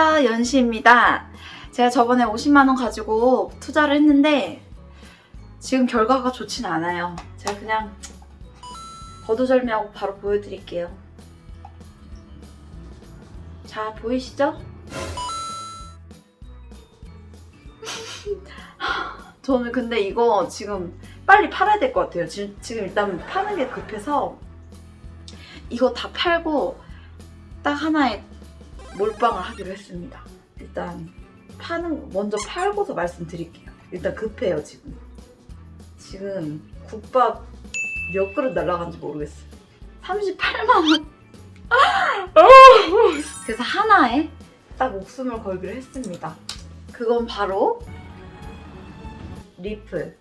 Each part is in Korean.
안녕하세요 연시입니다. 제가 저번에 50만원 가지고 투자를 했는데 지금 결과가 좋진 않아요. 제가 그냥 거두절미하고 바로 보여드릴게요. 자 보이시죠? 저는 근데 이거 지금 빨리 팔아야 될 것 같아요. 지금, 지금 일단 파는 게 급해서 이거 다 팔고 딱 하나의 몰빵을 하기로 했습니다. 일단 파는 먼저 팔고서 말씀드릴게요. 일단 급해요 지금. 지금 국밥 몇 그릇 날라간지 모르겠어요. 38만 원. 그래서 하나에 딱 목숨을 걸기로 했습니다. 그건 바로 리플.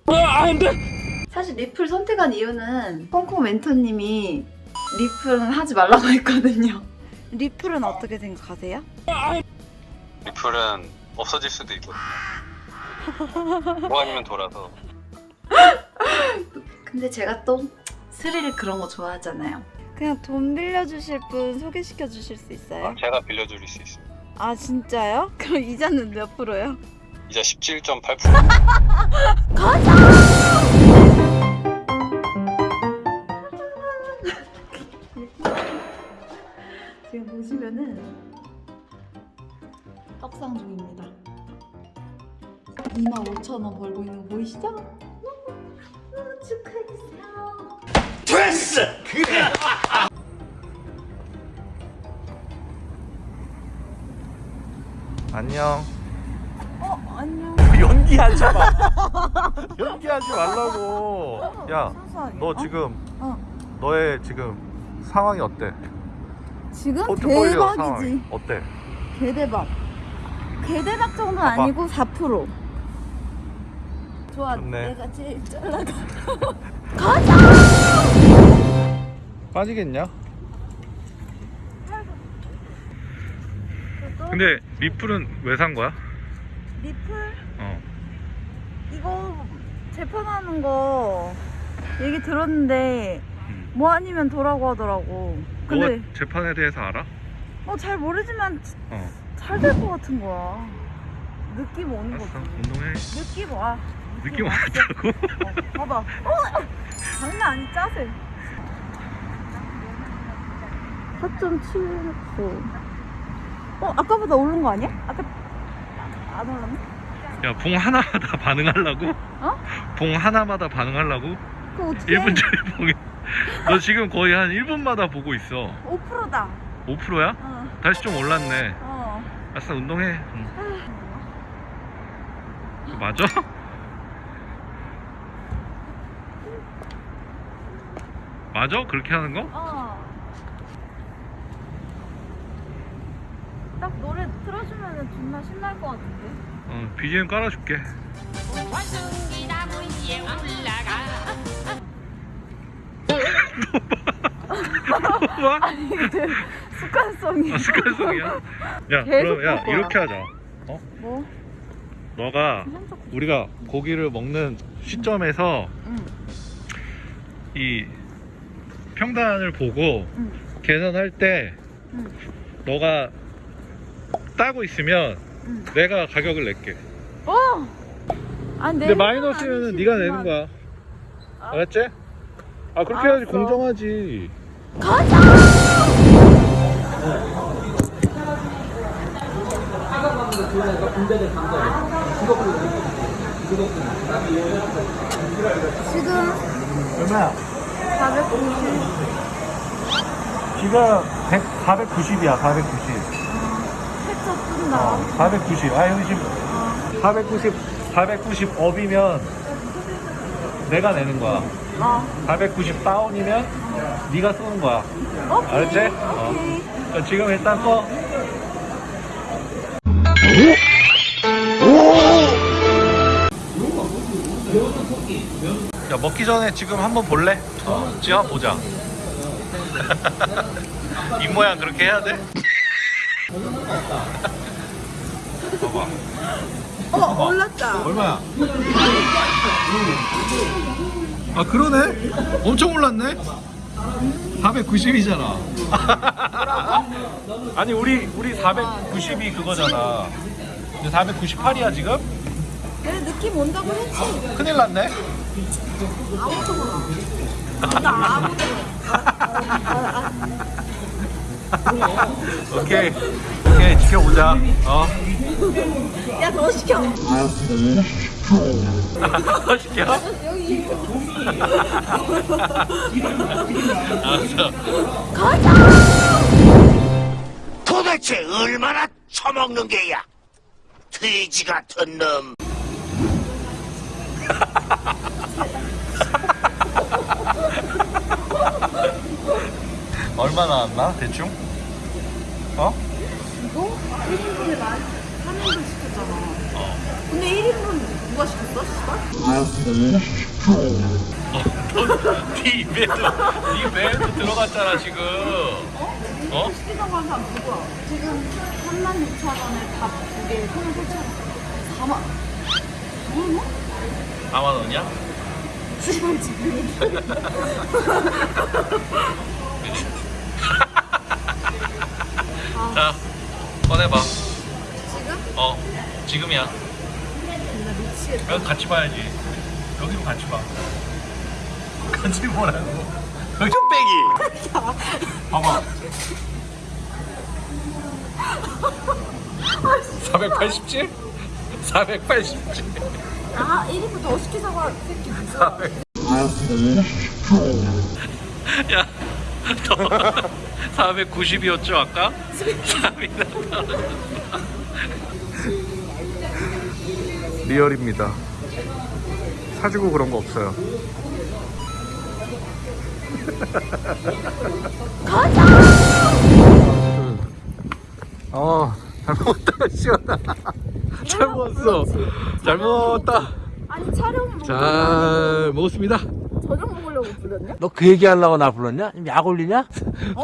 사실 리플 선택한 이유는 콩콩 멘토님이 리플은 하지 말라고 했거든요. 리플은 어떻게 생각하세요? 리플은 없어질 수도 있거든요. 뭐 아니면 돌아서 근데 제가 또 스릴 그런 거 좋아하잖아요. 그냥 돈 빌려주실 분 소개시켜 주실 수 있어요? 제가 빌려드릴 수 있습니다. 아 진짜요? 그럼 이자는 몇 프로요? 이자 17.8% 지금 25,000원 벌고 있는 거 보이시죠? 너무 축하해주세요. 됐어! 그래! 안녕. 어 안녕. 연기하지 마. 연기하지 말라고. 야, 순수하게. 너 어? 지금 어. 너의 지금 상황이 어때? 지금 대박이지. 상황이 어때? 개대박. 개대박 봐봐. 아니고 4%. 좋아. 좋네. 내가 제일 잘 나가. 빠지겠냐? 근데 리플은 왜 산 거야? 리플 어. 이거 재판하는 거 얘기 들었는데 음. 뭐 아니면 도라고 하더라고. 근데 너가 재판에 대해서 알아? 어잘 모르지만 어. 잘될 것 같은 거야. 느낌 오는 거지. 운동해. 느낌 와. 느낌 와. 왔다고? 어, 봐봐. 어! 장난 아니 짜세. 4.7%. 어 아까보다 오른 거 아니야? 아까 안 올랐나? 야, 봉 하나마다 반응하려고? 어? 봉 하나마다 반응하려고? 그거 어떻게? 1분짜리 봉이. 너 지금 거의 한 1분마다 보고 있어. 5%다. 5%야? 어. 다시 좀 올랐네. 어. 아싸, 운동해. 응. 그거 맞아? 맞아? 그렇게 하는 거? 어. 딱 노래 틀어주면 존나 신날 것 같은데. 어, BGM 깔아줄게. 원숭이 나무 위에 올라가 뭐? 아니 이게 습관성이. 아, 습관성이야? 야, 계속 그럼 야, 볼 거야. 이렇게 하자. 뭐? 너가 우리가 고기를 먹는 시점에서 응. 이 평단을 보고 응. 계산할 때 응. 너가 따고 있으면 응. 내가 가격을 낼게. 어. 아니 근데 마이너스면 네가 내는 거야. 아. 알았지? 아 그렇게 해야지. 공정하지. 지금 지금 100, 490이야 490. 패쳐 뜬다. 490. 아 여기 지금 490 490 업이면 내가 내는 거야. 어. 490 다운이면 네가 쏘는 거야. 오케이. 알았지? 어. 오케이. 자, 지금 일단 꺼. 야 먹기 전에 지금 한번 볼래? 어, 한번 보자. 이 모양 그렇게 해야 돼? 봐봐. 어 올랐다. 얼마야? 아 그러네? 엄청 올랐네? 490이잖아. 아니 우리 우리 490이 그거잖아. 근데 498이야 지금? 그래 느낌 온다고 했지. 큰일 났네. 아무도 몰라. 나 아무도 오케이 오케이 지켜보자. 어. 야 더 시켜. 시켜. 알았어. 도대체 얼마나 처먹는 게야? 돼지 같은 놈. 얼마 나왔나 대충? 어? 이거 1인분에 만 3인분 시켰잖아. 근데 1인분 누가 시켰어? 씨발? 네 입에도 네 배에도 들어갔잖아 지금. 어? 시키자고 한 사람 누구야? 지금 36,000원에 밥 두 개, 소면 4,000원. 4만. 뭐? 4만 원이야? 씨발 지금. 자 꺼내봐. 지금? 어 지금이야. 나 미치겠다. 여기 같이 봐야지. 여기로 같이 봐. 같이 보라고. 여기 뚝배기. 봐봐. 487? 487. 아, 1인분 더 시키자고 한 새끼 누구야? 야, 너 490이었죠 아까? 3이나 리얼입니다. 사주고 그런 거 없어요. 가자. 어, 잘 먹었다 시원하. 잘 먹었어. 잘 먹었다. 아니 촬영이 뭐잘 먹었습니다. 저녁 먹 으려고 부렸냐? 너 그 얘기하려고 나 불렀냐? 약 올리냐?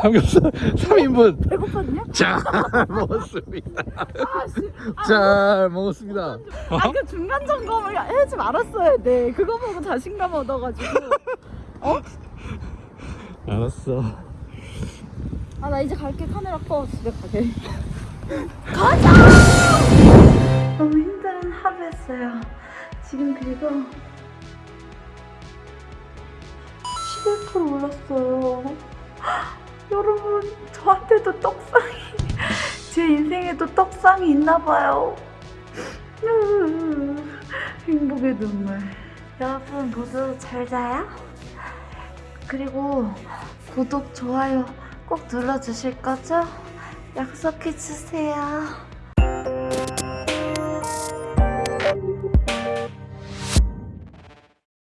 삼겹살 3인분 배고팠냐? 잘 먹었습니다. 아, 씨. 잘 먹었습니다. 아, 그 중간 점검을 해지 말았어야 돼. 그거 보고 자신감 얻어가지고. 어? 알았어. 아, 나 이제 갈게. 카메라 꺼. 집에 가게. 가자! 너무 힘든 하루였어요. 지금 그리고 11% 올랐어요. 여러분, 저한테도 떡상이, 제 인생에도 떡상이 있나봐요. 행복의 눈물. 여러분 모두 잘 자요? 그리고 구독, 좋아요 꼭 눌러주실 거죠? 약속해 주세요.